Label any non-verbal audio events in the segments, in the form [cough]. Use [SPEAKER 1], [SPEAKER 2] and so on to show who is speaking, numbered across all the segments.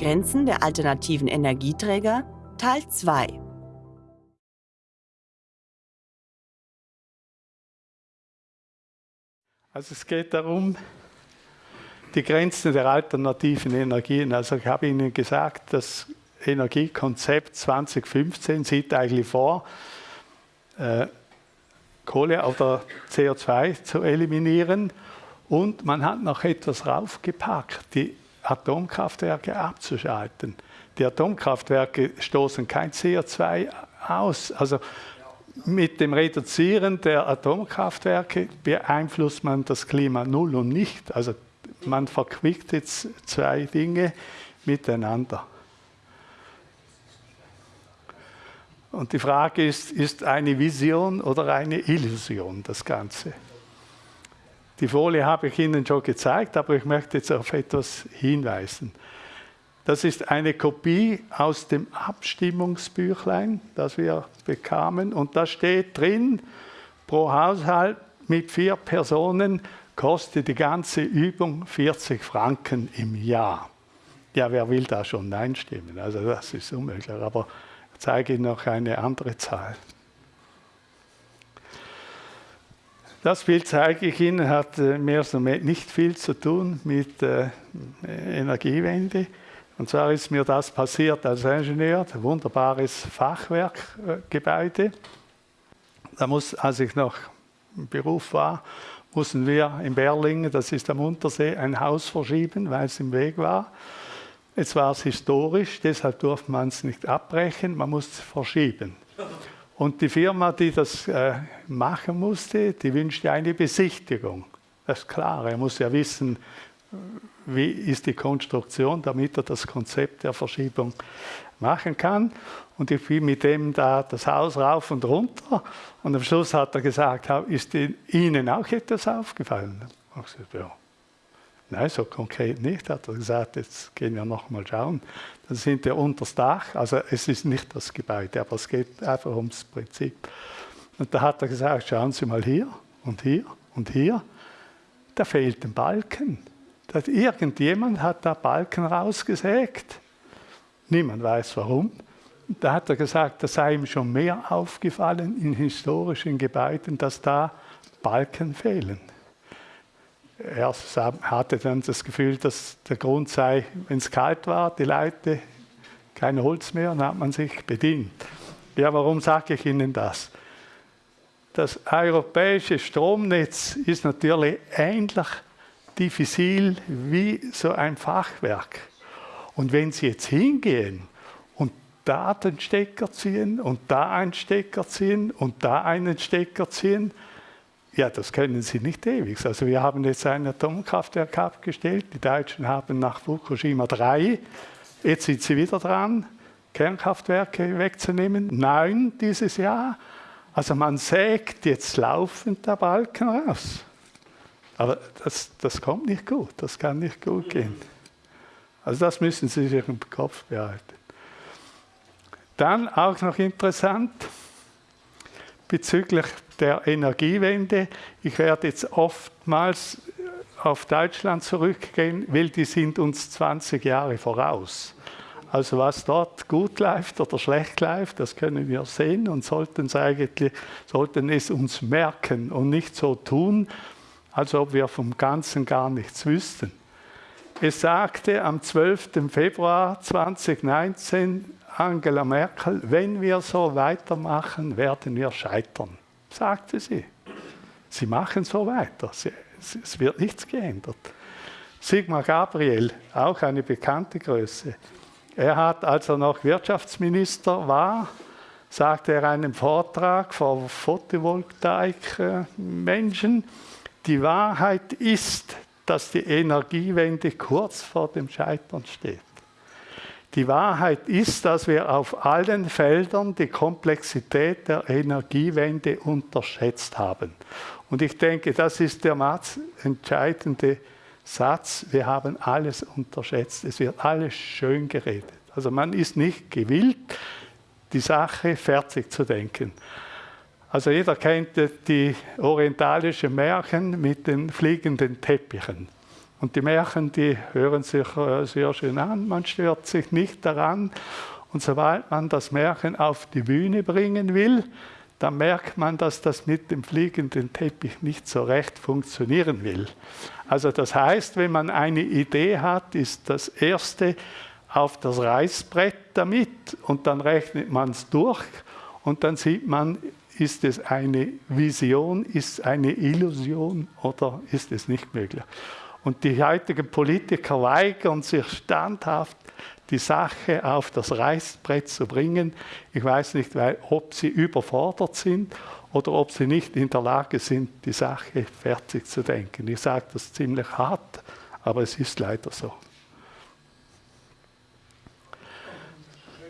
[SPEAKER 1] Grenzen der alternativen Energieträger Teil 2
[SPEAKER 2] Also es geht darum, die Grenzen der alternativen Energien. Also ich habe Ihnen gesagt, das Energiekonzept 2015 sieht eigentlich vor, äh, Kohle oder CO2 zu eliminieren. Und man hat noch etwas raufgepackt, die Atomkraftwerke abzuschalten. Die Atomkraftwerke stoßen kein CO2 aus. Also mit dem Reduzieren der Atomkraftwerke beeinflusst man das Klima null und nicht. Also man verquickt jetzt zwei Dinge miteinander. Und die Frage ist, ist eine Vision oder eine Illusion das Ganze? Die Folie habe ich Ihnen schon gezeigt, aber ich möchte jetzt auf etwas hinweisen. Das ist eine Kopie aus dem Abstimmungsbüchlein, das wir bekamen. Und da steht drin, pro Haushalt mit vier Personen kostet die ganze Übung 40 Franken im Jahr. Ja, wer will da schon Nein stimmen? Also das ist unmöglich. Aber ich zeige Ihnen noch eine andere Zahl. Das Bild zeige ich Ihnen, hat äh, mehr weniger nicht viel zu tun mit äh, Energiewende. Und zwar ist mir das passiert als Ingenieur, ein wunderbares Fachwerkgebäude. Da muss, als ich noch im Beruf war, mussten wir in Berlingen, das ist am Untersee, ein Haus verschieben, weil es im Weg war. Jetzt war es historisch, deshalb durfte man es nicht abbrechen, man musste es verschieben. Und die Firma, die das äh, machen musste, die wünschte eine Besichtigung. Das ist klar, er muss ja wissen, wie ist die Konstruktion, damit er das Konzept der Verschiebung machen kann. Und ich bin mit dem da das Haus rauf und runter. Und am Schluss hat er gesagt, ist Ihnen auch etwas aufgefallen? Ich gesagt, ja. Nein, so konkret nicht, hat er gesagt, jetzt gehen wir noch mal schauen. Dann sind wir unter das Dach, also es ist nicht das Gebäude, aber es geht einfach ums Prinzip. Und da hat er gesagt, schauen Sie mal hier und hier und hier, da fehlt ein Balken. Das, irgendjemand hat da Balken rausgesägt. Niemand weiß warum. Da hat er gesagt, das sei ihm schon mehr aufgefallen in historischen Gebäuden, dass da Balken fehlen. Er hatte dann das Gefühl, dass der Grund sei, wenn es kalt war, die Leute kein Holz mehr, dann hat man sich bedient. Ja, warum sage ich Ihnen das? Das europäische Stromnetz ist natürlich ähnlich diffizil wie so ein Fachwerk. Und wenn Sie jetzt hingehen und da den Stecker ziehen und da einen Stecker ziehen und da einen Stecker ziehen, ja, das können Sie nicht ewig. Also wir haben jetzt ein Atomkraftwerk abgestellt. Die Deutschen haben nach Fukushima drei. Jetzt sind sie wieder dran, Kernkraftwerke wegzunehmen. Neun dieses Jahr. Also man sägt jetzt laufend der Balken raus. Aber das, das kommt nicht gut, das kann nicht gut gehen. Also das müssen Sie sich im Kopf behalten. Dann auch noch interessant bezüglich der Energiewende. Ich werde jetzt oftmals auf Deutschland zurückgehen, weil die sind uns 20 Jahre voraus. Also was dort gut läuft oder schlecht läuft, das können wir sehen und sollten es, eigentlich, sollten es uns merken und nicht so tun, als ob wir vom Ganzen gar nichts wüssten. Es sagte am 12. Februar 2019 Angela Merkel, wenn wir so weitermachen, werden wir scheitern, sagte sie. Sie machen so weiter, es wird nichts geändert. Sigmar Gabriel, auch eine bekannte Größe, er hat, als er noch Wirtschaftsminister war, sagte er einen Vortrag vor Photovoltaik-Menschen, die Wahrheit ist, dass die Energiewende kurz vor dem Scheitern steht. Die Wahrheit ist, dass wir auf allen Feldern die Komplexität der Energiewende unterschätzt haben. Und ich denke, das ist der entscheidende Satz. Wir haben alles unterschätzt. Es wird alles schön geredet. Also man ist nicht gewillt, die Sache fertig zu denken. Also jeder kennt die orientalischen Märchen mit den fliegenden Teppichen. Und die Märchen, die hören sich äh, sehr schön an, man stört sich nicht daran. Und sobald man das Märchen auf die Bühne bringen will, dann merkt man, dass das mit dem fliegenden Teppich nicht so recht funktionieren will. Also das heißt, wenn man eine Idee hat, ist das Erste auf das Reißbrett damit und dann rechnet man es durch und dann sieht man, ist es eine Vision, ist es eine Illusion oder ist es nicht möglich. Und die heutigen Politiker weigern sich standhaft, die Sache auf das Reißbrett zu bringen. Ich weiß nicht, ob sie überfordert sind oder ob sie nicht in der Lage sind, die Sache fertig zu denken. Ich sage das ziemlich hart, aber es ist leider so.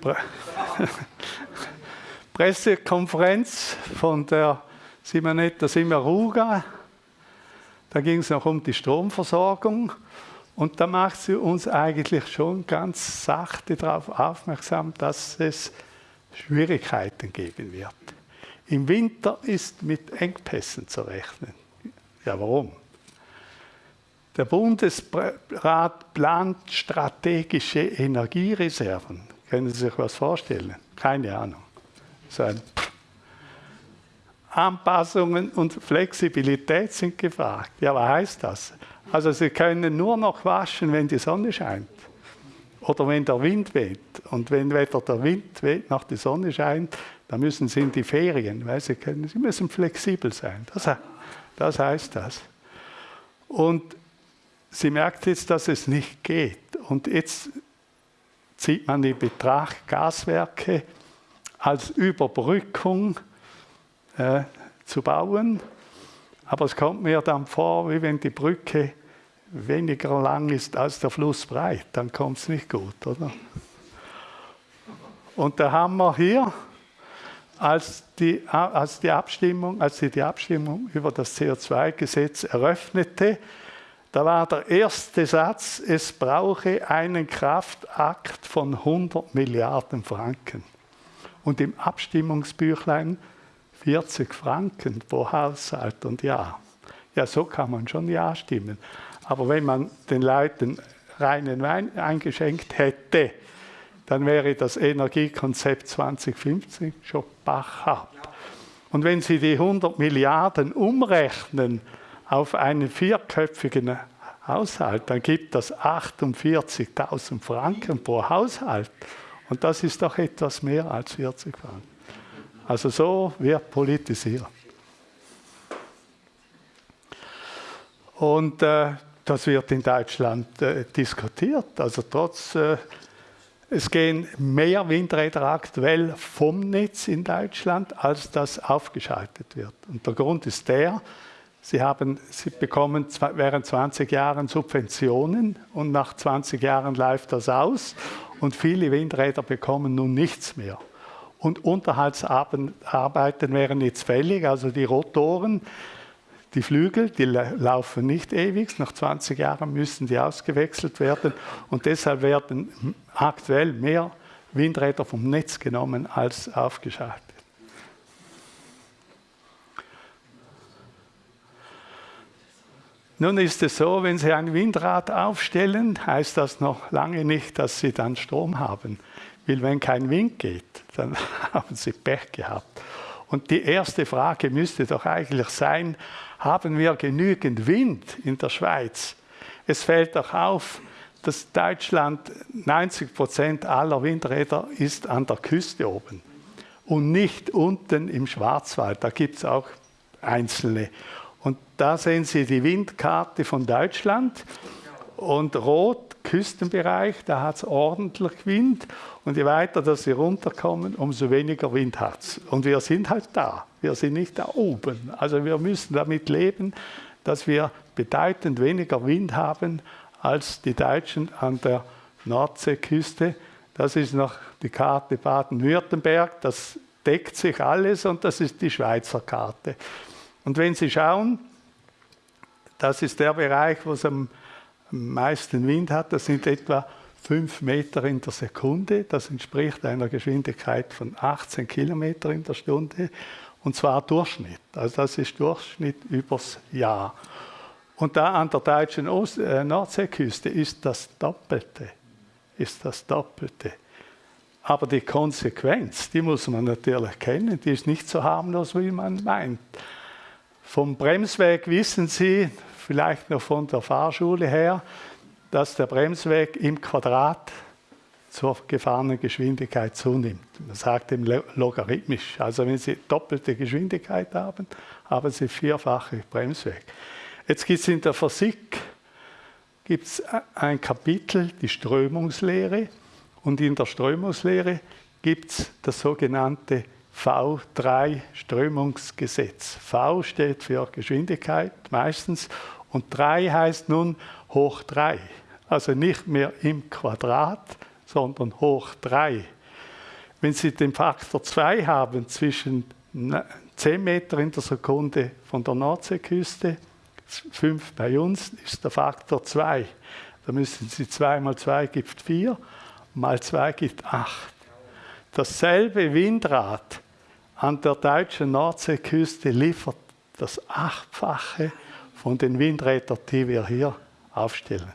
[SPEAKER 2] Pre [laughs] Pressekonferenz von der Simonetta Simmeruga. Da ging es noch um die Stromversorgung. Und da macht sie uns eigentlich schon ganz sachte darauf aufmerksam, dass es Schwierigkeiten geben wird. Im Winter ist mit Engpässen zu rechnen. Ja, warum? Der Bundesrat plant strategische Energiereserven. Können Sie sich was vorstellen? Keine Ahnung. So Anpassungen und Flexibilität sind gefragt. Ja, was heißt das? Also Sie können nur noch waschen, wenn die Sonne scheint oder wenn der Wind weht. Und wenn weder der Wind weht noch die Sonne scheint, dann müssen Sie in die Ferien, weil Sie können, Sie müssen flexibel sein. Das, das heißt das. Und sie merkt jetzt, dass es nicht geht. Und jetzt zieht man in Betracht Gaswerke als Überbrückung äh, zu bauen. Aber es kommt mir dann vor, wie wenn die Brücke weniger lang ist als der Fluss breit, dann kommt es nicht gut, oder? Und da haben wir hier, als die, als die Abstimmung, als sie die Abstimmung über das CO2-Gesetz eröffnete, da war der erste Satz, es brauche einen Kraftakt von 100 Milliarden Franken. Und im Abstimmungsbüchlein 40 Franken pro Haushalt und Jahr. Ja, so kann man schon Ja stimmen. Aber wenn man den Leuten reinen Wein eingeschenkt hätte, dann wäre das Energiekonzept 2050 schon Bach ab. Und wenn Sie die 100 Milliarden umrechnen auf einen vierköpfigen Haushalt, dann gibt das 48.000 Franken pro Haushalt. Und das ist doch etwas mehr als 40 Franken. Also so wird politisiert. Und äh, das wird in Deutschland äh, diskutiert. Also trotz, äh, es gehen mehr Windräder aktuell vom Netz in Deutschland, als das aufgeschaltet wird. Und der Grund ist der, Sie, haben, Sie bekommen während 20 Jahren Subventionen und nach 20 Jahren läuft das aus und viele Windräder bekommen nun nichts mehr. Und Unterhaltsarbeiten wären jetzt fällig, also die Rotoren, die Flügel, die laufen nicht ewig, nach 20 Jahren müssen die ausgewechselt werden und deshalb werden aktuell mehr Windräder vom Netz genommen als aufgeschaltet. Nun ist es so, wenn Sie ein Windrad aufstellen, heißt das noch lange nicht, dass Sie dann Strom haben. Weil wenn kein Wind geht, dann [laughs] haben Sie Pech gehabt. Und die erste Frage müsste doch eigentlich sein, haben wir genügend Wind in der Schweiz? Es fällt doch auf, dass Deutschland 90 Prozent aller Windräder ist an der Küste oben und nicht unten im Schwarzwald. Da gibt es auch einzelne. Und da sehen Sie die Windkarte von Deutschland und rot Küstenbereich, da hat es ordentlich Wind und je weiter dass Sie runterkommen, umso weniger Wind hat es. Und wir sind halt da, wir sind nicht da oben. Also wir müssen damit leben, dass wir bedeutend weniger Wind haben als die Deutschen an der Nordseeküste. Das ist noch die Karte Baden-Württemberg, das deckt sich alles und das ist die Schweizer Karte. Und wenn Sie schauen, das ist der Bereich, wo es am meisten Wind hat, das sind etwa 5 Meter in der Sekunde. Das entspricht einer Geschwindigkeit von 18 Kilometer in der Stunde. Und zwar Durchschnitt. Also das ist Durchschnitt übers Jahr. Und da an der deutschen Ost äh, Nordseeküste ist das Doppelte. Ist das Doppelte. Aber die Konsequenz, die muss man natürlich kennen, die ist nicht so harmlos, wie man meint. Vom Bremsweg wissen Sie, vielleicht noch von der Fahrschule her, dass der Bremsweg im Quadrat zur gefahrenen Geschwindigkeit zunimmt. Man sagt eben logarithmisch. Also wenn Sie doppelte Geschwindigkeit haben, haben Sie vierfache Bremsweg. Jetzt gibt es in der Physik gibt's ein Kapitel, die Strömungslehre. Und in der Strömungslehre gibt es das sogenannte V3-Strömungsgesetz. V steht für Geschwindigkeit meistens und 3 heißt nun hoch 3. Also nicht mehr im Quadrat, sondern hoch 3. Wenn Sie den Faktor 2 haben zwischen 10 Meter in der Sekunde von der Nordseeküste, 5 bei uns, ist der Faktor 2. Da müssen Sie 2 mal 2 gibt 4, mal 2 gibt 8. Dasselbe Windrad an der deutschen Nordseeküste liefert das Achtfache von den Windrädern, die wir hier aufstellen.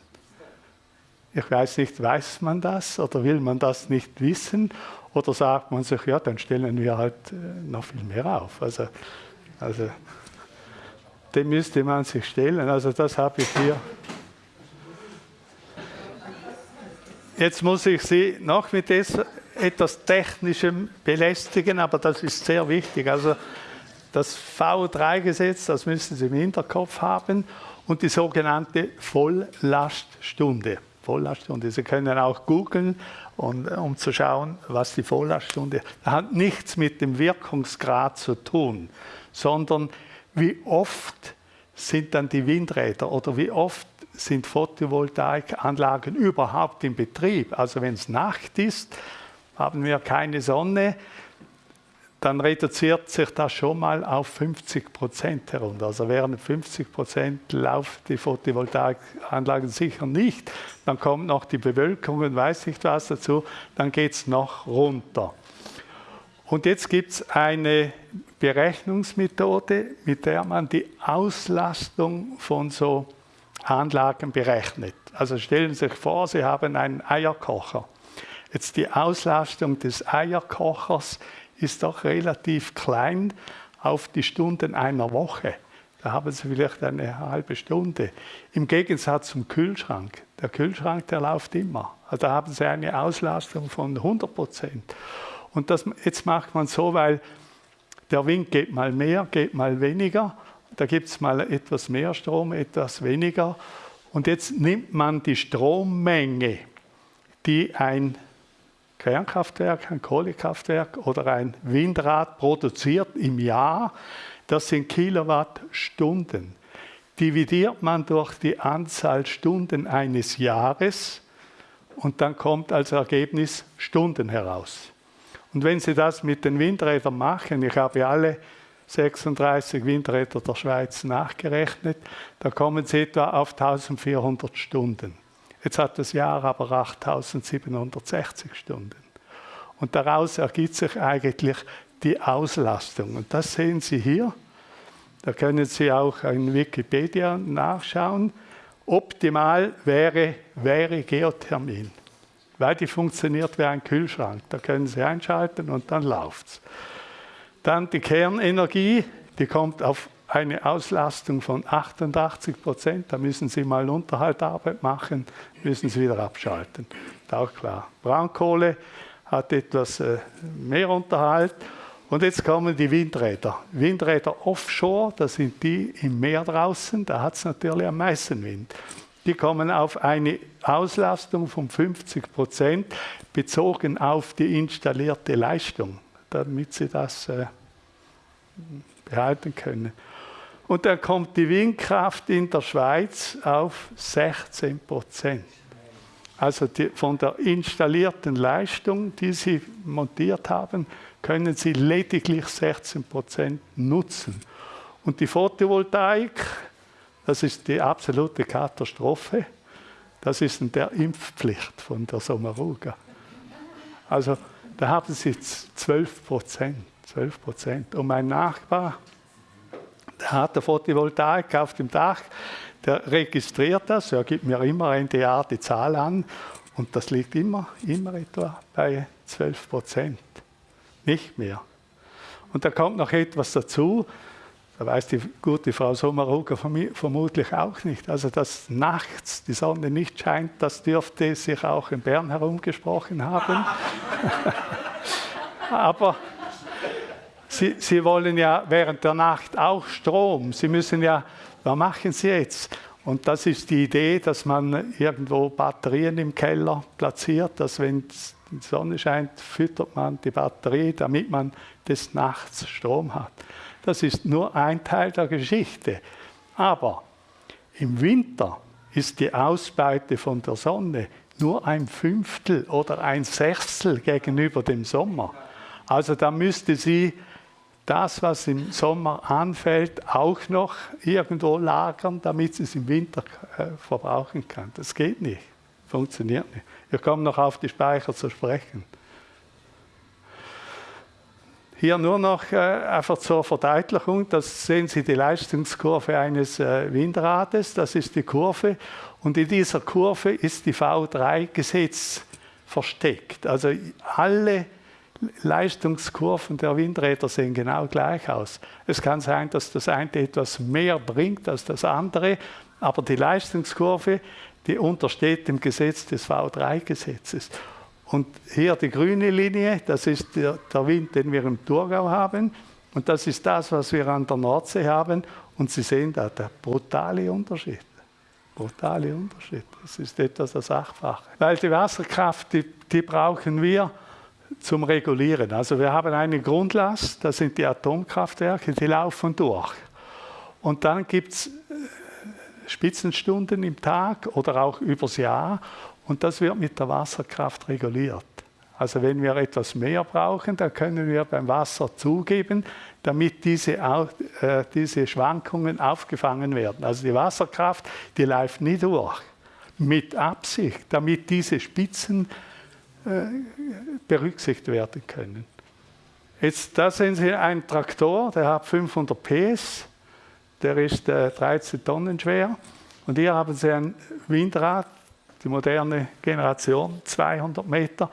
[SPEAKER 2] Ich weiß nicht, weiß man das oder will man das nicht wissen? Oder sagt man sich, ja, dann stellen wir halt äh, noch viel mehr auf. Also, also dem müsste man sich stellen. Also das habe ich hier. Jetzt muss ich Sie noch mit etwas Technischem belästigen, aber das ist sehr wichtig. Also das V3-Gesetz, das müssen Sie im Hinterkopf haben, und die sogenannte Volllaststunde. Volllaststunde. Sie können auch googeln, um zu schauen, was die Volllaststunde ist. Das hat nichts mit dem Wirkungsgrad zu tun, sondern wie oft sind dann die Windräder oder wie oft sind Photovoltaikanlagen überhaupt in Betrieb. Also wenn es Nacht ist, haben wir keine Sonne, dann reduziert sich das schon mal auf 50 Prozent herunter. Also während 50 Prozent laufen die Photovoltaikanlagen sicher nicht. Dann kommt noch die Bewölkung und weiß nicht was dazu, dann geht es noch runter. Und jetzt gibt es eine Berechnungsmethode, mit der man die Auslastung von so Anlagen berechnet. Also stellen Sie sich vor, Sie haben einen Eierkocher. Jetzt die Auslastung des Eierkochers ist doch relativ klein auf die Stunden einer Woche. Da haben Sie vielleicht eine halbe Stunde. Im Gegensatz zum Kühlschrank. Der Kühlschrank, der läuft immer. Also da haben Sie eine Auslastung von 100 Prozent. Und das, jetzt macht man so, weil der Wind geht mal mehr, geht mal weniger. Da gibt es mal etwas mehr Strom, etwas weniger. Und jetzt nimmt man die Strommenge, die ein Kernkraftwerk, ein Kohlekraftwerk oder ein Windrad produziert im Jahr, das sind Kilowattstunden. Dividiert man durch die Anzahl Stunden eines Jahres und dann kommt als Ergebnis Stunden heraus. Und wenn Sie das mit den Windrädern machen, ich habe alle 36 Windräder der Schweiz nachgerechnet, da kommen Sie etwa auf 1400 Stunden. Jetzt hat das Jahr aber 8760 Stunden. Und daraus ergibt sich eigentlich die Auslastung. Und das sehen Sie hier. Da können Sie auch in Wikipedia nachschauen. Optimal wäre, wäre Geothermin, weil die funktioniert wie ein Kühlschrank. Da können Sie einschalten und dann läuft es. Dann die Kernenergie, die kommt auf eine Auslastung von 88 Prozent. Da müssen Sie mal Unterhaltarbeit machen, müssen Sie wieder abschalten. Ist auch klar. Braunkohle hat etwas äh, mehr Unterhalt. Und jetzt kommen die Windräder. Windräder offshore, das sind die im Meer draußen, da hat es natürlich am meisten Wind. Die kommen auf eine Auslastung von 50 Prozent bezogen auf die installierte Leistung, damit sie das äh, behalten können. Und dann kommt die Windkraft in der Schweiz auf 16 Prozent. Also die, von der installierten Leistung, die Sie montiert haben, können Sie lediglich 16 Prozent nutzen. Und die Photovoltaik, das ist die absolute Katastrophe. Das ist in der Impfpflicht von der Sommaruga. Also da haben Sie 12 Prozent. 12 Prozent. Und mein Nachbar, hat eine Photovoltaik auf dem Dach, der registriert das, er gibt mir immer Jahr die Zahl an und das liegt immer, immer etwa bei 12 Prozent. Nicht mehr. Und da kommt noch etwas dazu, da weiß die gute Frau Sommeruger vermutlich auch nicht. Also, dass nachts die Sonne nicht scheint, das dürfte sich auch in Bern herumgesprochen haben. [laughs] Aber Sie, Sie wollen ja während der Nacht auch Strom. Sie müssen ja, was machen Sie jetzt? Und das ist die Idee, dass man irgendwo Batterien im Keller platziert, dass wenn die Sonne scheint, füttert man die Batterie, damit man des Nachts Strom hat. Das ist nur ein Teil der Geschichte. Aber im Winter ist die Ausbeute von der Sonne nur ein Fünftel oder ein Sechstel gegenüber dem Sommer. Also da müsste sie das, was im Sommer anfällt, auch noch irgendwo lagern, damit sie es im Winter äh, verbrauchen kann. Das geht nicht, funktioniert nicht. Wir kommen noch auf die Speicher zu sprechen. Hier nur noch äh, einfach zur Verdeutlichung, das sehen Sie die Leistungskurve eines äh, Windrades, das ist die Kurve und in dieser Kurve ist die V3-Gesetz versteckt. Also alle Leistungskurven der Windräder sehen genau gleich aus. Es kann sein, dass das eine etwas mehr bringt als das andere, aber die Leistungskurve, die untersteht dem Gesetz des V3-Gesetzes. Und hier die grüne Linie, das ist der, der Wind, den wir im Thurgau haben. Und das ist das, was wir an der Nordsee haben. Und Sie sehen da der brutale Unterschied. Brutale Unterschied. Das ist etwas das Sachfach. Weil die Wasserkraft, die, die brauchen wir zum Regulieren. Also wir haben eine Grundlast, das sind die Atomkraftwerke, die laufen durch. Und dann gibt es äh, Spitzenstunden im Tag oder auch übers Jahr und das wird mit der Wasserkraft reguliert. Also wenn wir etwas mehr brauchen, dann können wir beim Wasser zugeben, damit diese, äh, diese Schwankungen aufgefangen werden. Also die Wasserkraft, die läuft nie durch. Mit Absicht, damit diese Spitzen berücksichtigt werden können. Jetzt, da sehen Sie einen Traktor, der hat 500 PS, der ist äh, 13 Tonnen schwer. Und hier haben Sie ein Windrad, die moderne Generation, 200 Meter.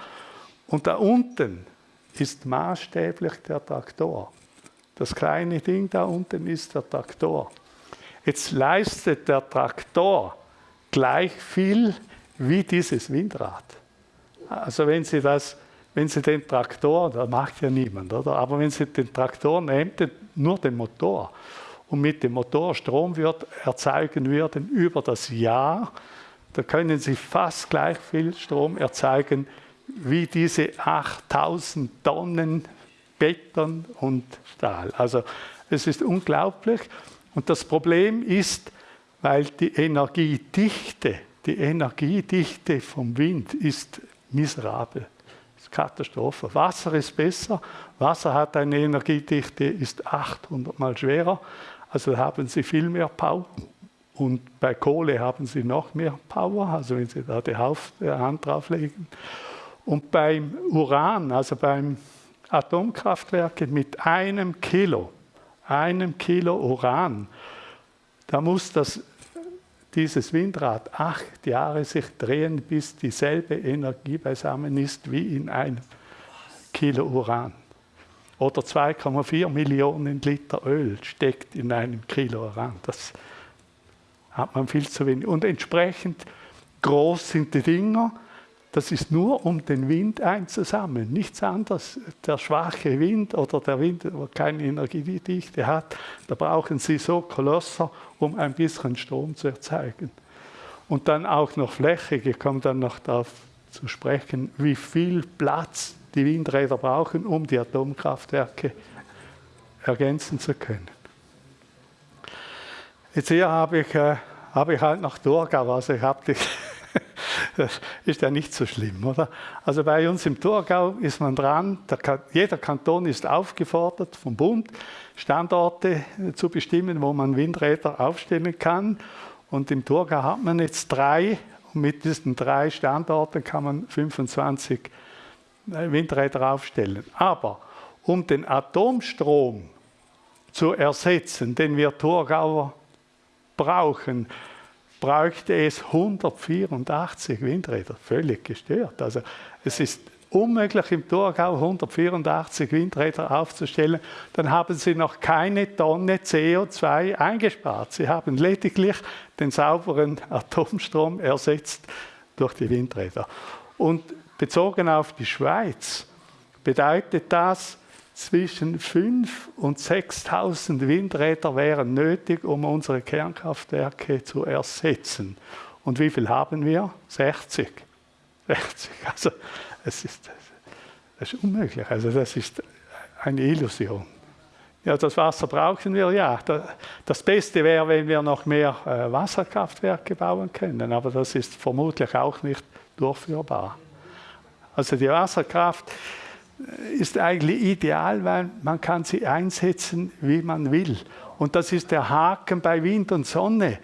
[SPEAKER 2] Und da unten ist maßstäblich der Traktor. Das kleine Ding da unten ist der Traktor. Jetzt leistet der Traktor gleich viel wie dieses Windrad. Also wenn Sie, das, wenn Sie den Traktor, das macht ja niemand, oder? aber wenn Sie den Traktor nehmen, nur den Motor, und mit dem Motor Strom wird, erzeugen würden über das Jahr, da können Sie fast gleich viel Strom erzeugen wie diese 8000 Tonnen Beton und Stahl. Also es ist unglaublich. Und das Problem ist, weil die Energiedichte, die Energiedichte vom Wind ist miserabel. Das ist Katastrophe. Wasser ist besser. Wasser hat eine Energiedichte, ist 800 mal schwerer. Also haben Sie viel mehr Power. Und bei Kohle haben Sie noch mehr Power, also wenn Sie da die Hand drauflegen. Und beim Uran, also beim Atomkraftwerk mit einem Kilo, einem Kilo Uran, da muss das dieses Windrad acht Jahre sich drehen, bis dieselbe Energie beisammen ist wie in einem Kilo Uran. Oder 2,4 Millionen Liter Öl steckt in einem Kilo Uran. Das hat man viel zu wenig. Und entsprechend groß sind die Dinger. Das ist nur, um den Wind einzusammeln, nichts anderes. Der schwache Wind oder der Wind, der keine Energiedichte hat, da brauchen Sie so Kolosser, um ein bisschen Strom zu erzeugen. Und dann auch noch Fläche, ich komme dann noch darauf zu sprechen, wie viel Platz die Windräder brauchen, um die Atomkraftwerke ergänzen zu können. Jetzt hier habe ich, äh, habe ich halt noch Thurgau, also ich habe die das ist ja nicht so schlimm, oder? Also bei uns im Thurgau ist man dran, der, jeder Kanton ist aufgefordert vom Bund, Standorte zu bestimmen, wo man Windräder aufstellen kann. Und im Thurgau hat man jetzt drei und mit diesen drei Standorten kann man 25 äh, Windräder aufstellen. Aber um den Atomstrom zu ersetzen, den wir Thurgauer brauchen, bräuchte es 184 Windräder. Völlig gestört. Also es ist unmöglich im Thurgau 184 Windräder aufzustellen. Dann haben Sie noch keine Tonne CO2 eingespart. Sie haben lediglich den sauberen Atomstrom ersetzt durch die Windräder. Und bezogen auf die Schweiz bedeutet das, zwischen 5.000 und 6.000 Windräder wären nötig, um unsere Kernkraftwerke zu ersetzen. Und wie viel haben wir? 60. 60. [laughs] Also es ist, das ist unmöglich. Also das ist eine Illusion. Ja, das Wasser brauchen wir ja. Das Beste wäre, wenn wir noch mehr äh, Wasserkraftwerke bauen können, aber das ist vermutlich auch nicht durchführbar. Also die Wasserkraft ist eigentlich ideal, weil man kann sie einsetzen, wie man will. Und das ist der Haken bei Wind und Sonne.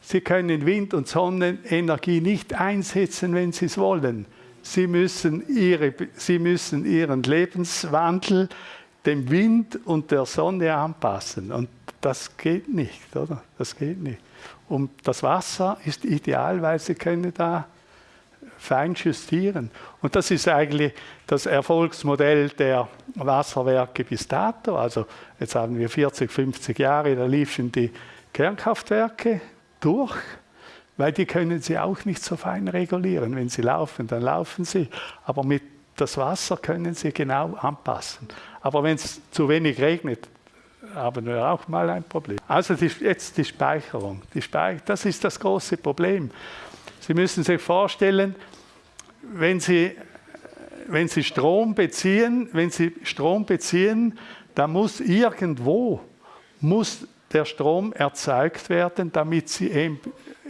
[SPEAKER 2] Sie können Wind- und Sonnenenergie nicht einsetzen, wenn Sie es wollen. Sie müssen, ihre, Sie müssen Ihren Lebenswandel dem Wind und der Sonne anpassen. Und das geht nicht, oder? Das geht nicht. Und das Wasser ist ideal, weil Sie können da fein justieren. Und das ist eigentlich das Erfolgsmodell der Wasserwerke bis dato. Also jetzt haben wir 40, 50 Jahre, da liefen die Kernkraftwerke durch, weil die können sie auch nicht so fein regulieren. Wenn sie laufen, dann laufen sie. Aber mit das Wasser können sie genau anpassen. Aber wenn es zu wenig regnet, haben wir auch mal ein Problem. Also die, jetzt die Speicherung. Die Speicher, das ist das große Problem. Sie müssen sich vorstellen, wenn Sie, wenn Sie Strom beziehen, wenn Sie Strom beziehen, dann muss irgendwo muss der Strom erzeugt werden, damit Sie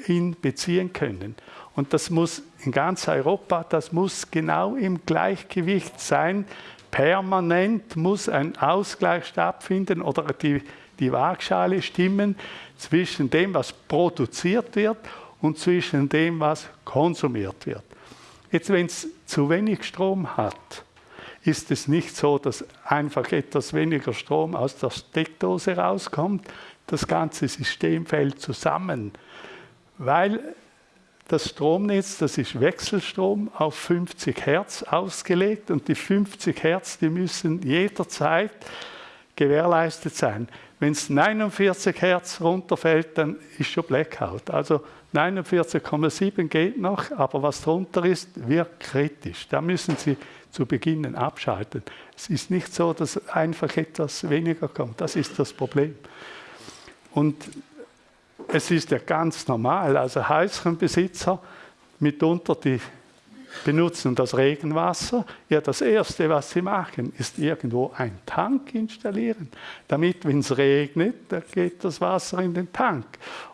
[SPEAKER 2] ihn beziehen können. Und das muss in ganz Europa, das muss genau im Gleichgewicht sein. Permanent muss ein Ausgleich stattfinden oder die, die Waagschale stimmen zwischen dem, was produziert wird und zwischen dem, was konsumiert wird. Jetzt, wenn es zu wenig Strom hat, ist es nicht so, dass einfach etwas weniger Strom aus der Steckdose rauskommt. Das ganze System fällt zusammen, weil das Stromnetz, das ist Wechselstrom auf 50 Hertz ausgelegt und die 50 Hertz, die müssen jederzeit gewährleistet sein. Wenn es 49 Hertz runterfällt, dann ist schon Blackout. Also 49,7 geht noch, aber was drunter ist, wird kritisch. Da müssen Sie zu Beginn abschalten. Es ist nicht so, dass einfach etwas weniger kommt. Das ist das Problem. Und es ist ja ganz normal. Also Häuschenbesitzer mitunter die benutzen das Regenwasser. Ja, das Erste, was sie machen, ist irgendwo einen Tank installieren, damit, wenn es regnet, dann geht das Wasser in den Tank.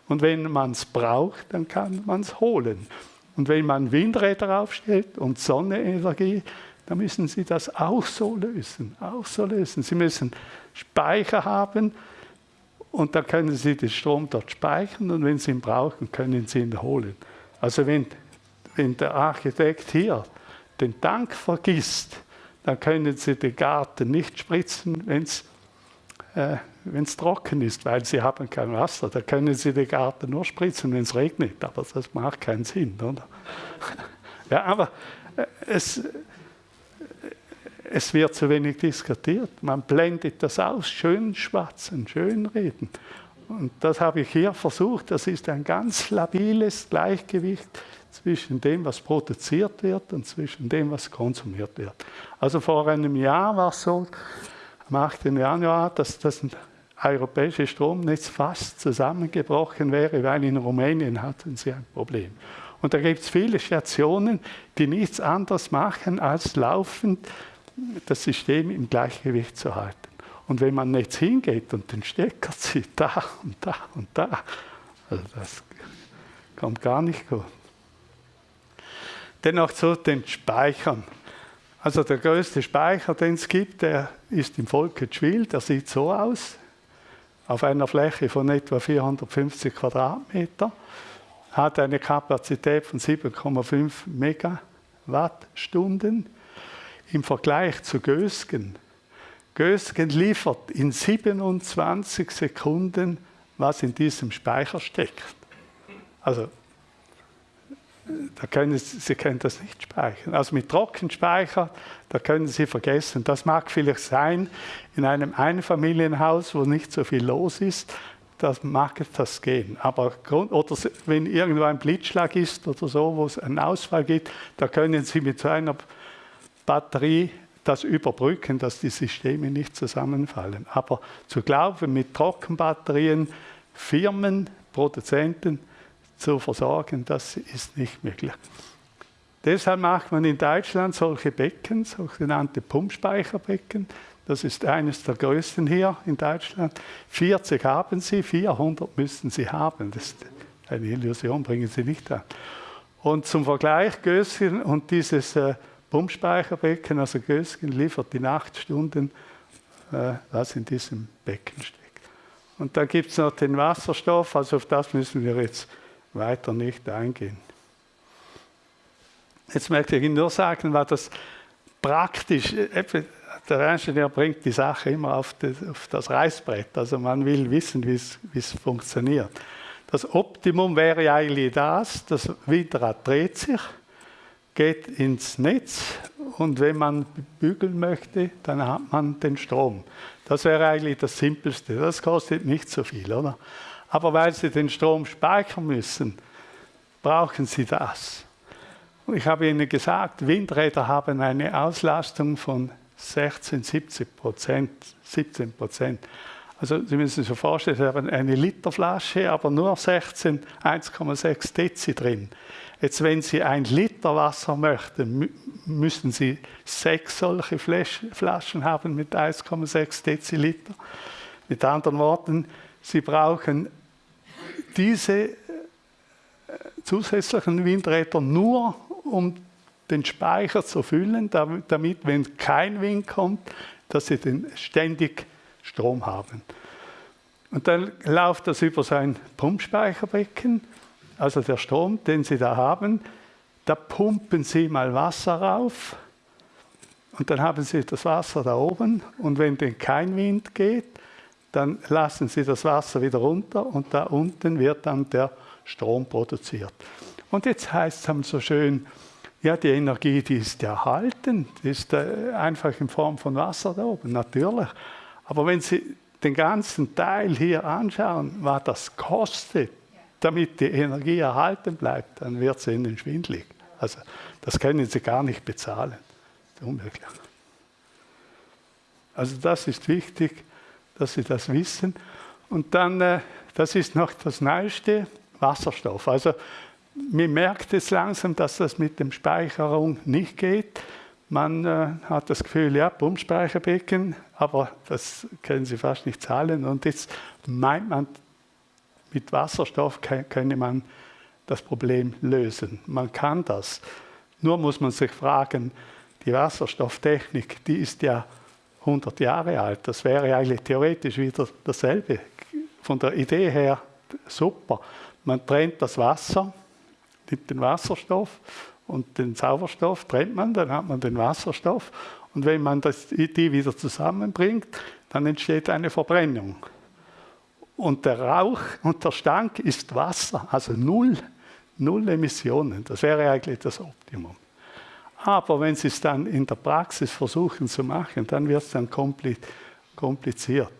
[SPEAKER 2] Und wenn man es braucht, dann kann man es holen. Und wenn man Windräder aufstellt und Sonnenenergie, dann müssen Sie das auch so lösen, auch so lösen. Sie müssen Speicher haben und dann können Sie den Strom dort speichern und wenn Sie ihn brauchen, können Sie ihn holen. Also wenn wenn der Architekt hier den Tank vergisst, dann können Sie den Garten nicht spritzen, wenn es äh, trocken ist, weil Sie haben kein Wasser. Da können Sie den Garten nur spritzen, wenn es regnet, aber das macht keinen Sinn. Oder? [laughs] ja, aber äh, es, es wird zu wenig diskutiert. Man blendet das aus, schön schwatzen, schön reden. Und das habe ich hier versucht. Das ist ein ganz labiles Gleichgewicht zwischen dem, was produziert wird und zwischen dem, was konsumiert wird. Also vor einem Jahr war es so, am 8. Januar, dass das europäische Stromnetz fast zusammengebrochen wäre, weil in Rumänien hatten sie ein Problem. Und da gibt es viele Stationen, die nichts anderes machen, als laufend das System im Gleichgewicht zu halten. Und wenn man jetzt hingeht und den Stecker zieht, da und da und da, also das kommt gar nicht gut. Dennoch zu den Speichern. Also der größte Speicher, den es gibt, der ist im Volketschwil, der sieht so aus, auf einer Fläche von etwa 450 Quadratmeter, hat eine Kapazität von 7,5 Megawattstunden. Im Vergleich zu Gösgen, Gösgen liefert in 27 Sekunden, was in diesem Speicher steckt. Also da können Sie, Sie können das nicht speichern. Also mit Trockenspeicher, da können Sie vergessen. Das mag vielleicht sein in einem Einfamilienhaus, wo nicht so viel los ist, das mag das gehen. Aber oder wenn irgendwo ein Blitzschlag ist oder so, wo es einen Ausfall gibt, da können Sie mit so einer Batterie das überbrücken, dass die Systeme nicht zusammenfallen. Aber zu glauben, mit Trockenbatterien Firmen, Produzenten zu versorgen, das ist nicht möglich. Deshalb macht man in Deutschland solche Becken, sogenannte Pumpspeicherbecken. Das ist eines der größten hier in Deutschland. 40 haben sie, 400 müssen sie haben. Das ist eine Illusion, bringen sie nicht an. Und zum Vergleich, Gösgen und dieses äh, Pumpspeicherbecken, also Gösgen liefert die Nachtstunden, äh, was in diesem Becken steckt. Und dann gibt es noch den Wasserstoff, also auf das müssen wir jetzt weiter nicht eingehen. Jetzt möchte ich Ihnen nur sagen, was das praktisch, der Ingenieur bringt die Sache immer auf das, auf das Reißbrett, also man will wissen, wie es funktioniert. Das Optimum wäre eigentlich das, das Windrad dreht sich, geht ins Netz und wenn man bügeln möchte, dann hat man den Strom. Das wäre eigentlich das Simpelste. Das kostet nicht so viel, oder? Aber weil Sie den Strom speichern müssen, brauchen Sie das. Ich habe Ihnen gesagt, Windräder haben eine Auslastung von 16, 70 Prozent, 17 Prozent. Also Sie müssen sich vorstellen, Sie haben eine Literflasche, aber nur 16, 1,6 Dezi drin. Jetzt, wenn Sie ein Liter Wasser möchten, müssen Sie sechs solche Flaschen haben mit 1,6 Deziliter. Mit anderen Worten, Sie brauchen diese äh, zusätzlichen Windräder nur, um den Speicher zu füllen, damit, wenn kein Wind kommt, dass sie den ständig Strom haben. Und dann läuft das über sein Pumpspeicherbecken, also der Strom, den Sie da haben. Da pumpen Sie mal Wasser rauf und dann haben Sie das Wasser da oben und wenn denn kein Wind geht, dann lassen Sie das Wasser wieder runter und da unten wird dann der Strom produziert. Und jetzt heißt es so schön, ja, die Energie, die ist erhalten, die ist äh, einfach in Form von Wasser da oben, natürlich. Aber wenn Sie den ganzen Teil hier anschauen, was das kostet, damit die Energie erhalten bleibt, dann wird es Ihnen schwindlig. Also das können Sie gar nicht bezahlen. Das ist unmöglich. Also das ist wichtig dass Sie das wissen. Und dann, äh, das ist noch das Neueste, Wasserstoff. Also man merkt es langsam, dass das mit der Speicherung nicht geht. Man äh, hat das Gefühl, ja, Pumpspeicherbecken, aber das können Sie fast nicht zahlen. Und jetzt meint man, mit Wasserstoff könne man das Problem lösen. Man kann das. Nur muss man sich fragen, die Wasserstofftechnik, die ist ja 100 Jahre alt. Das wäre eigentlich theoretisch wieder dasselbe. Von der Idee her super. Man trennt das Wasser, nimmt den Wasserstoff und den Sauerstoff trennt man, dann hat man den Wasserstoff. Und wenn man das, die wieder zusammenbringt, dann entsteht eine Verbrennung. Und der Rauch und der Stank ist Wasser, also null, null Emissionen. Das wäre eigentlich das Optimum. Aber wenn Sie es dann in der Praxis versuchen zu machen, dann wird es dann kompliziert.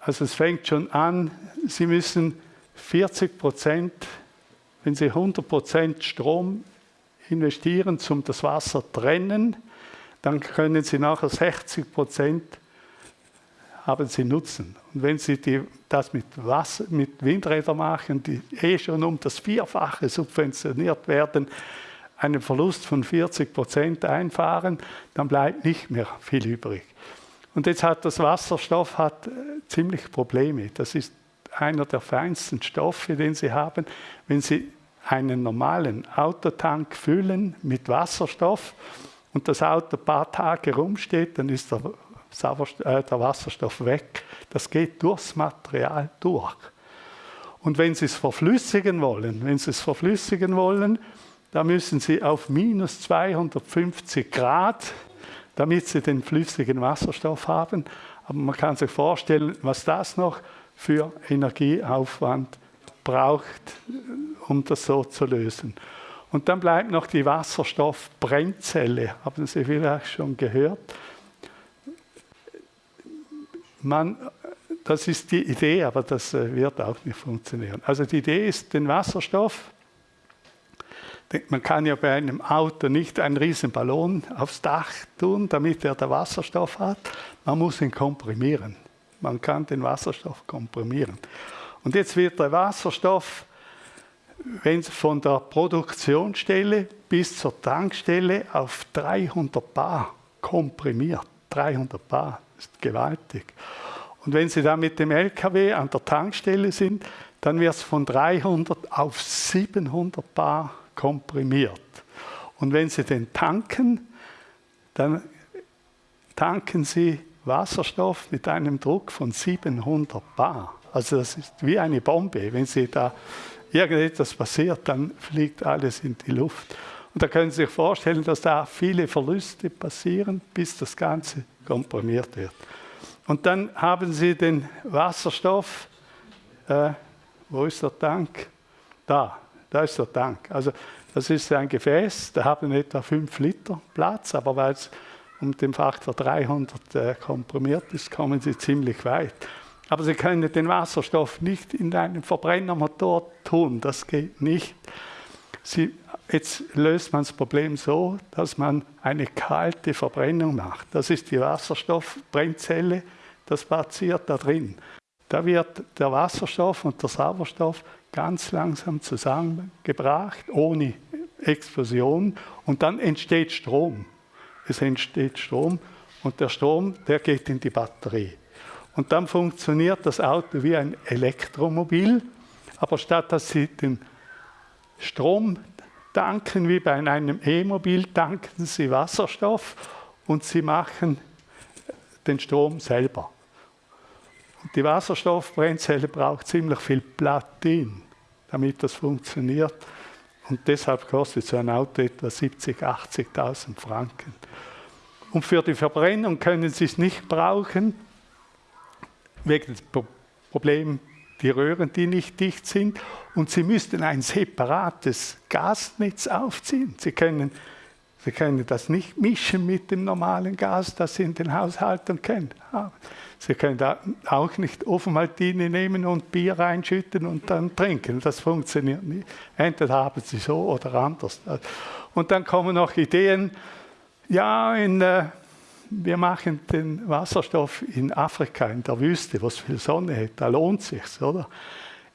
[SPEAKER 2] Also es fängt schon an, Sie müssen 40 Prozent, wenn Sie 100 Prozent Strom investieren, um das Wasser trennen, dann können Sie nachher 60 Prozent haben Sie Nutzen. Und wenn Sie die, das mit, Wasser, mit Windrädern machen, die eh schon um das Vierfache subventioniert werden, einen Verlust von 40 Prozent einfahren, dann bleibt nicht mehr viel übrig. Und jetzt hat das Wasserstoff hat äh, ziemlich Probleme. Das ist einer der feinsten Stoffe, den Sie haben. Wenn Sie einen normalen Autotank füllen mit Wasserstoff und das Auto ein paar Tage rumsteht, dann ist der, äh, der Wasserstoff weg. Das geht durchs Material durch. Und wenn Sie es verflüssigen wollen, wenn Sie es verflüssigen wollen, da müssen Sie auf minus 250 Grad, damit Sie den flüssigen Wasserstoff haben. Aber man kann sich vorstellen, was das noch für Energieaufwand braucht, um das so zu lösen. Und dann bleibt noch die Wasserstoffbrennzelle, haben Sie vielleicht schon gehört. Man, das ist die Idee, aber das äh, wird auch nicht funktionieren. Also die Idee ist, den Wasserstoff, man kann ja bei einem Auto nicht einen riesen Ballon aufs Dach tun, damit er den Wasserstoff hat. Man muss ihn komprimieren. Man kann den Wasserstoff komprimieren. Und jetzt wird der Wasserstoff wenn von der Produktionsstelle bis zur Tankstelle auf 300 Bar komprimiert. 300 Bar ist gewaltig. Und wenn Sie dann mit dem LKW an der Tankstelle sind, dann wird es von 300 auf 700 Bar komprimiert. Und wenn Sie den tanken, dann tanken Sie Wasserstoff mit einem Druck von 700 Bar. Also das ist wie eine Bombe. Wenn Sie da irgendetwas passiert, dann fliegt alles in die Luft. Und da können Sie sich vorstellen, dass da viele Verluste passieren, bis das Ganze komprimiert wird. Und dann haben Sie den Wasserstoff, äh, wo ist der Tank? Da, da ist der Tank. Also das ist ein Gefäß, da haben etwa 5 Liter Platz, aber weil es um den Faktor 300 äh, komprimiert ist, kommen Sie ziemlich weit. Aber Sie können den Wasserstoff nicht in einen Verbrennermotor tun, das geht nicht. Sie, jetzt löst man das Problem so, dass man eine kalte Verbrennung macht. Das ist die Wasserstoffbrennzelle, das passiert da drin. Da wird der Wasserstoff und der Sauerstoff ganz langsam zusammengebracht, ohne Explosion, und dann entsteht Strom. Es entsteht Strom und der Strom, der geht in die Batterie. Und dann funktioniert das Auto wie ein Elektromobil, aber statt dass Sie den Strom tanken wie bei einem E-Mobil, tanken Sie Wasserstoff und Sie machen den Strom selber. Und die Wasserstoffbrennzelle braucht ziemlich viel Platin, damit das funktioniert. Und deshalb kostet so ein Auto etwa 70.000, 80.000 Franken. Und für die Verbrennung können Sie es nicht brauchen, wegen des Problems die Röhren, die nicht dicht sind. Und Sie müssten ein separates Gasnetz aufziehen. Sie können, Sie können das nicht mischen mit dem normalen Gas, das Sie in den Haushalten kennen. Sie können auch nicht Ofenmaltine nehmen und Bier reinschütten und dann trinken. Das funktioniert nicht. Entweder haben Sie so oder anders. Und dann kommen noch Ideen, ja, in äh, wir machen den Wasserstoff in Afrika, in der Wüste, wo es viel Sonne hat, da lohnt es sich, oder?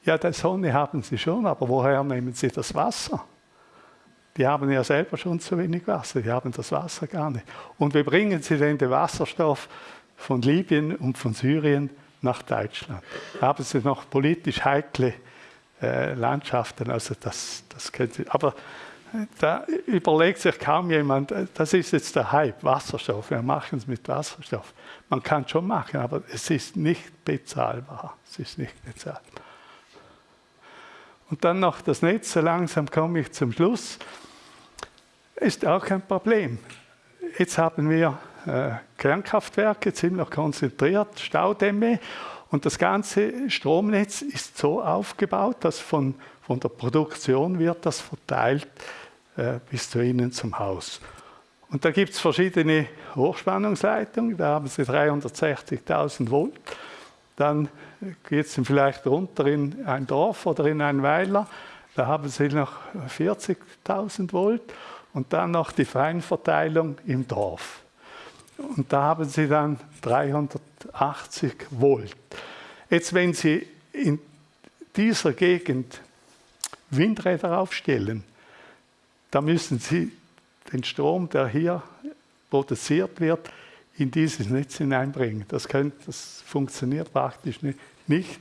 [SPEAKER 2] Ja, die Sonne haben sie schon, aber woher nehmen sie das Wasser? Die haben ja selber schon zu wenig Wasser, die haben das Wasser gar nicht. Und wie bringen sie denn den Wasserstoff von Libyen und von Syrien nach Deutschland? Haben sie noch politisch heikle äh, Landschaften, also das, das können sie, aber da überlegt sich kaum jemand, das ist jetzt der Hype, Wasserstoff, wir machen es mit Wasserstoff. Man kann es schon machen, aber es ist nicht bezahlbar. Es ist nicht bezahlbar. Und dann noch das Netz, so langsam komme ich zum Schluss. Ist auch kein Problem. Jetzt haben wir äh, Kernkraftwerke, ziemlich konzentriert, Staudämme und das ganze Stromnetz ist so aufgebaut, dass von, von der Produktion wird das verteilt äh, bis zu Ihnen zum Haus. Und da gibt es verschiedene Hochspannungsleitungen, da haben Sie 360.000 Volt. Dann geht es vielleicht runter in ein Dorf oder in ein Weiler, da haben Sie noch 40.000 Volt und dann noch die Feinverteilung im Dorf. Und da haben Sie dann 380 Volt. Jetzt, wenn Sie in dieser Gegend Windräder aufstellen, da müssen Sie den Strom, der hier produziert wird, in dieses Netz hineinbringen. Das, könnt, das funktioniert praktisch nicht.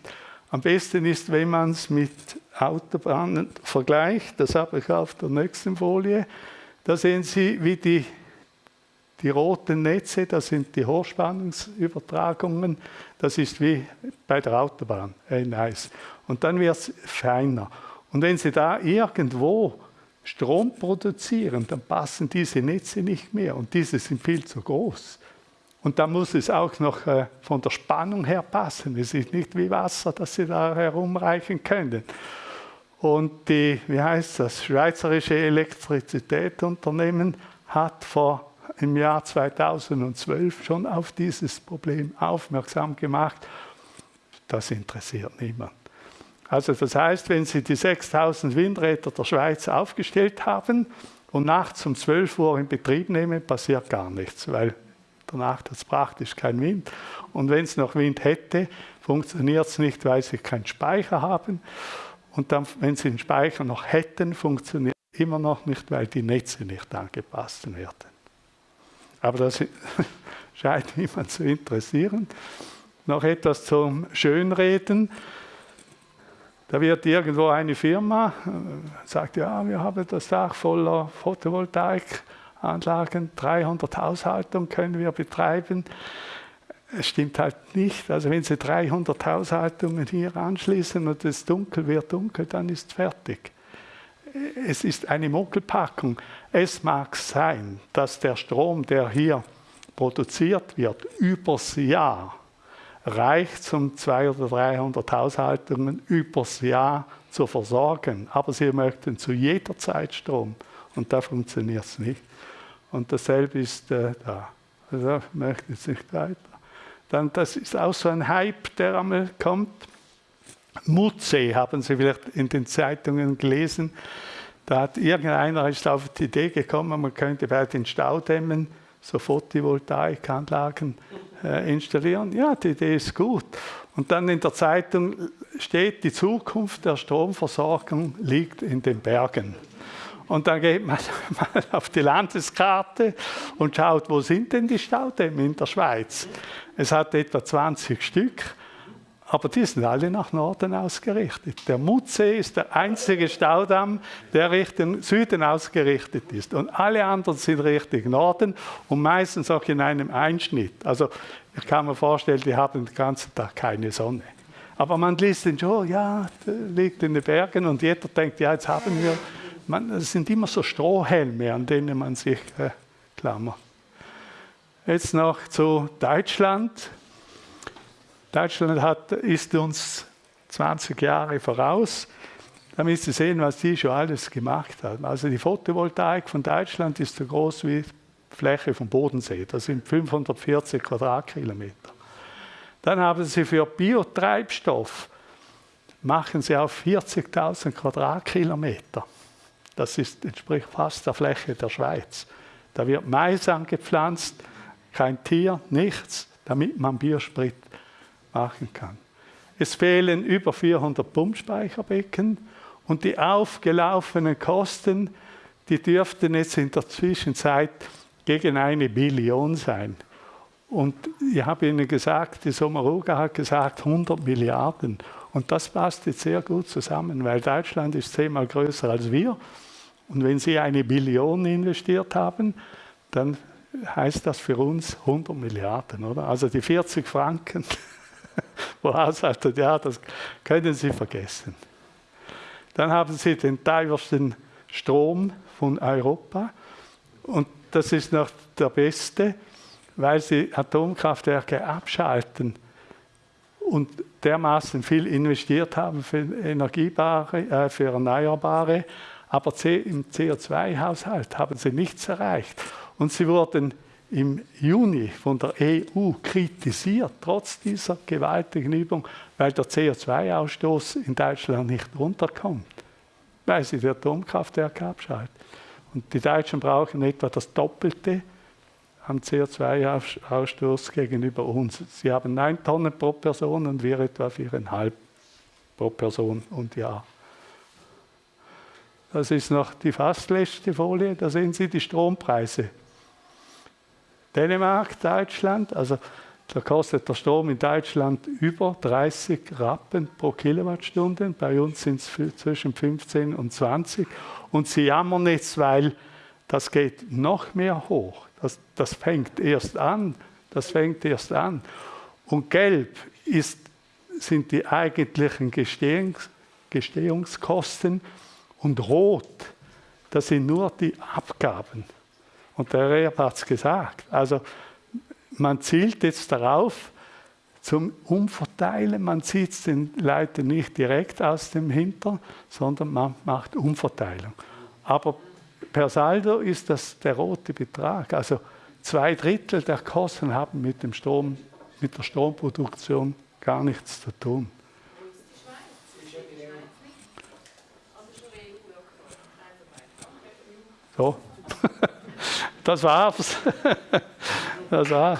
[SPEAKER 2] Am besten ist, wenn man es mit Autobahnen vergleicht. Das habe ich auf der nächsten Folie. Da sehen Sie, wie die, die roten Netze, das sind die Hochspannungsübertragungen. Das ist wie bei der Autobahn, hey, nice. Und dann wird es feiner. Und wenn Sie da irgendwo Strom produzieren, dann passen diese Netze nicht mehr und diese sind viel zu groß. Und da muss es auch noch äh, von der Spannung her passen. Es ist nicht wie Wasser, das Sie da herumreichen können. Und die, wie heißt das, Schweizerische Elektrizitätsunternehmen hat vor im Jahr 2012 schon auf dieses Problem aufmerksam gemacht. Das interessiert niemand. Also das heißt, wenn Sie die 6000 Windräder der Schweiz aufgestellt haben und nachts um 12 Uhr in Betrieb nehmen, passiert gar nichts, weil danach hat es praktisch kein Wind. Und wenn es noch Wind hätte, funktioniert es nicht, weil Sie keinen Speicher haben. Und dann, wenn Sie einen Speicher noch hätten, funktioniert es immer noch nicht, weil die Netze nicht angepasst werden. Aber das [laughs] scheint niemand zu interessieren. Noch etwas zum Schönreden. Da wird irgendwo eine Firma, äh, sagt, ja, wir haben das Dach voller Photovoltaikanlagen, 300 Haushaltungen können wir betreiben. Es stimmt halt nicht. Also wenn Sie 300 Haushaltungen hier anschließen und es dunkel wird dunkel, dann ist fertig. Es ist eine Mogelpackung. Es mag sein, dass der Strom, der hier produziert wird, übers Jahr reicht, um 200 oder 300 Haushaltungen übers Jahr zu versorgen. Aber sie möchten zu jeder Zeit Strom und da funktioniert es nicht. Und dasselbe ist äh, da. Also möchten es nicht weiter. Dann, das ist auch so ein Hype, der einmal kommt. Mutze haben Sie vielleicht in den Zeitungen gelesen. Da hat irgendeiner ist auf die Idee gekommen, man könnte bei den Staudämmen so Photovoltaikanlagen äh, installieren. Ja, die Idee ist gut. Und dann in der Zeitung steht, die Zukunft der Stromversorgung liegt in den Bergen. Und dann geht man [laughs] mal auf die Landeskarte und schaut, wo sind denn die Staudämme in der Schweiz? Es hat etwa 20 Stück. Aber die sind alle nach Norden ausgerichtet. Der Mutsee ist der einzige Staudamm, der Richtung Süden ausgerichtet ist. Und alle anderen sind Richtung Norden und meistens auch in einem Einschnitt. Also ich kann mir vorstellen, die haben den ganzen Tag keine Sonne. Aber man liest den schon, ja, der liegt in den Bergen und jeder denkt, ja, jetzt haben wir, es sind immer so Strohhelme, an denen man sich äh, klammert. Jetzt noch zu Deutschland. Deutschland hat, ist uns 20 Jahre voraus. Da müsst ihr sehen, was die schon alles gemacht haben. Also die Photovoltaik von Deutschland ist so groß wie die Fläche vom Bodensee. Das sind 540 Quadratkilometer. Dann haben sie für Biotreibstoff machen sie auf 40.000 Quadratkilometer. Das ist, entspricht fast der Fläche der Schweiz. Da wird Mais angepflanzt, kein Tier, nichts, damit man Biosprit machen kann. Es fehlen über 400 Pumpspeicherbecken und die aufgelaufenen Kosten, die dürften jetzt in der Zwischenzeit gegen eine Billion sein. Und ich habe Ihnen gesagt, die Sommaruga hat gesagt 100 Milliarden. Und das passt jetzt sehr gut zusammen, weil Deutschland ist zehnmal größer als wir. Und wenn Sie eine Billion investiert haben, dann heißt das für uns 100 Milliarden, oder? Also die 40 Franken [laughs] [laughs] wo sagt, ja, das können Sie vergessen. Dann haben Sie den teuersten Strom von Europa und das ist noch der beste, weil Sie Atomkraftwerke abschalten und dermaßen viel investiert haben für Energiebare, äh, für Erneuerbare, aber im CO2-Haushalt haben sie nichts erreicht. Und sie wurden im Juni von der EU kritisiert, trotz dieser gewaltigen Übung, weil der CO2-Ausstoß in Deutschland nicht runterkommt, weil sie die Atomkraftwerke abschalten. Und die Deutschen brauchen etwa das Doppelte an CO2-Ausstoß gegenüber uns. Sie haben 9 Tonnen pro Person und wir etwa 4,5 pro Person und Jahr. Das ist noch die fast letzte Folie, da sehen Sie die Strompreise Dänemark, Deutschland, also da kostet der Strom in Deutschland über 30 Rappen pro Kilowattstunde. Bei uns sind es zwischen 15 und 20. Und sie jammern jetzt, weil das geht noch mehr hoch. Das, das fängt erst an. Das fängt erst an. Und gelb ist, sind die eigentlichen Gestehungs, Gestehungskosten und rot, das sind nur die Abgaben. Und der Rehr hat es gesagt. Also man zielt jetzt darauf, zum Umverteilen. Man zieht es den Leuten nicht direkt aus dem Hintern, sondern man macht Umverteilung. Aber per Saldo ist das der rote Betrag. Also zwei Drittel der Kosten haben mit, dem Strom, mit der Stromproduktion gar nichts zu tun. So, [laughs] das war's. [laughs] Das war's.